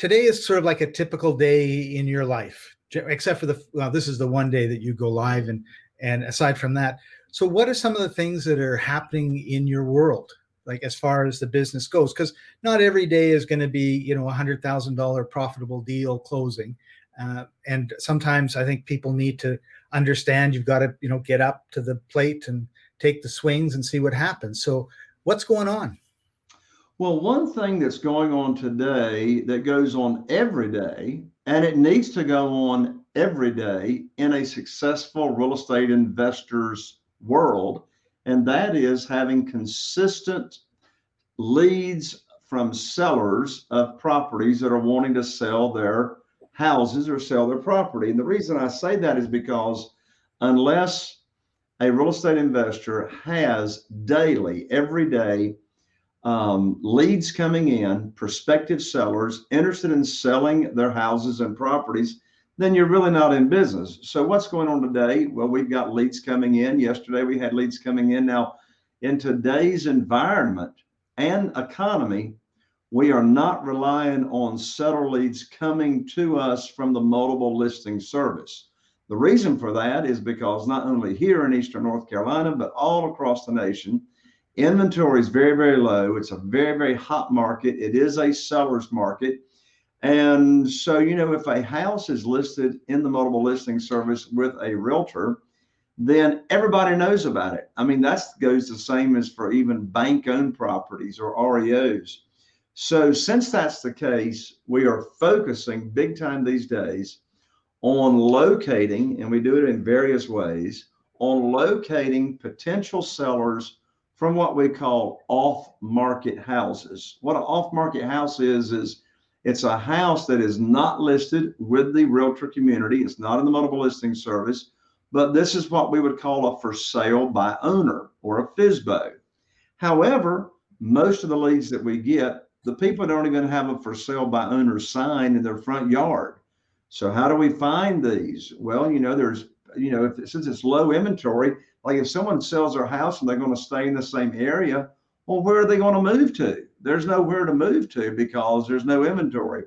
today is sort of like a typical day in your life, except for the well, this is the one day that you go live, and and aside from that, so what are some of the things that are happening in your world, like as far as the business goes? Because not every day is going to be you know a hundred thousand dollar profitable deal closing, uh, and sometimes I think people need to understand you've got to you know get up to the plate and take the swings and see what happens. So what's going on? Well, one thing that's going on today that goes on every day, and it needs to go on every day in a successful real estate investor's world, and that is having consistent leads from sellers of properties that are wanting to sell their houses or sell their property. And the reason I say that is because unless a real estate investor has daily, every day, um, leads coming in, prospective sellers interested in selling their houses and properties, then you're really not in business. So what's going on today? Well, we've got leads coming in. Yesterday we had leads coming in. Now, in today's environment and economy, we are not relying on seller leads coming to us from the multiple listing service. The reason for that is because not only here in Eastern North Carolina, but all across the nation, Inventory is very, very low. It's a very, very hot market. It is a seller's market. And so, you know, if a house is listed in the multiple listing service with a realtor, then everybody knows about it. I mean, that goes the same as for even bank owned properties or REOs. So, since that's the case, we are focusing big time these days on locating, and we do it in various ways, on locating potential sellers from what we call off-market houses. What an off-market house is, is it's a house that is not listed with the realtor community. It's not in the multiple listing service, but this is what we would call a for sale by owner or a FSBO. However, most of the leads that we get, the people don't even have a for sale by owner sign in their front yard. So how do we find these? Well, you know, there's, you know, if since it's low inventory, like if someone sells their house and they're going to stay in the same area, well, where are they going to move to? There's nowhere to move to because there's no inventory.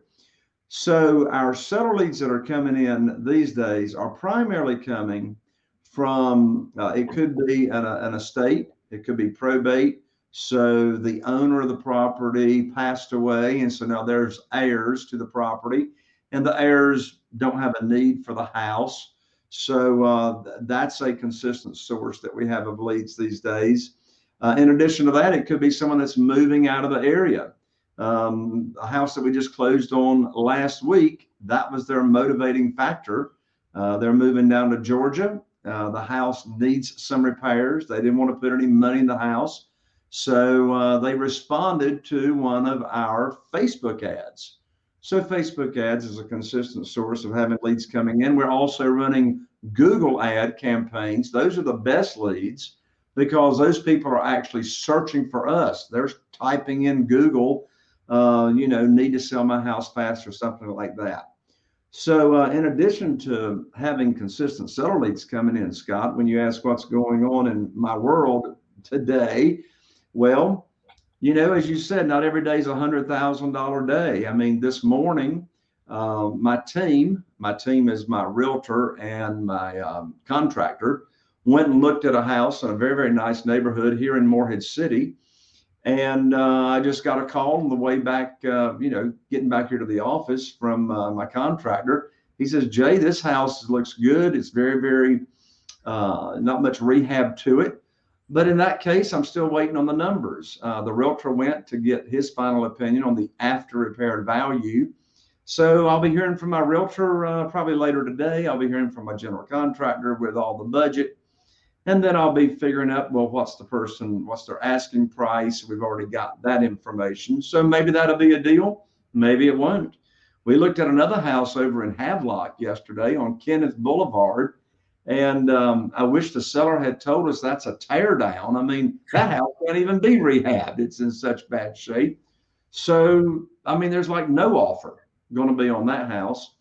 So our seller leads that are coming in these days are primarily coming from, uh, it could be an, an estate, it could be probate. So the owner of the property passed away. And so now there's heirs to the property and the heirs don't have a need for the house. So uh, that's a consistent source that we have of leads these days. Uh, in addition to that, it could be someone that's moving out of the area. Um, a house that we just closed on last week, that was their motivating factor. Uh, they're moving down to Georgia. Uh, the house needs some repairs. They didn't want to put any money in the house. So uh, they responded to one of our Facebook ads. So Facebook ads is a consistent source of having leads coming in. We're also running Google ad campaigns. Those are the best leads because those people are actually searching for us. They're typing in Google, uh, you know, need to sell my house fast or something like that. So uh, in addition to having consistent seller leads coming in, Scott, when you ask what's going on in my world today, well, you know, as you said, not every day is a hundred thousand dollar day. I mean, this morning, uh, my team, my team is my realtor and my um, contractor, went and looked at a house in a very, very nice neighborhood here in Morehead City. And uh, I just got a call on the way back, uh, you know, getting back here to the office from uh, my contractor. He says, Jay, this house looks good. It's very, very, uh, not much rehab to it. But in that case, I'm still waiting on the numbers. Uh, the realtor went to get his final opinion on the after repaired value. So I'll be hearing from my realtor uh, probably later today. I'll be hearing from my general contractor with all the budget. And then I'll be figuring out, well, what's the person, what's their asking price? We've already got that information. So maybe that'll be a deal. Maybe it won't. We looked at another house over in Havelock yesterday on Kenneth Boulevard and um, I wish the seller had told us that's a tear down. I mean, that house can't even be rehabbed. It's in such bad shape. So, I mean, there's like no offer going to be on that house.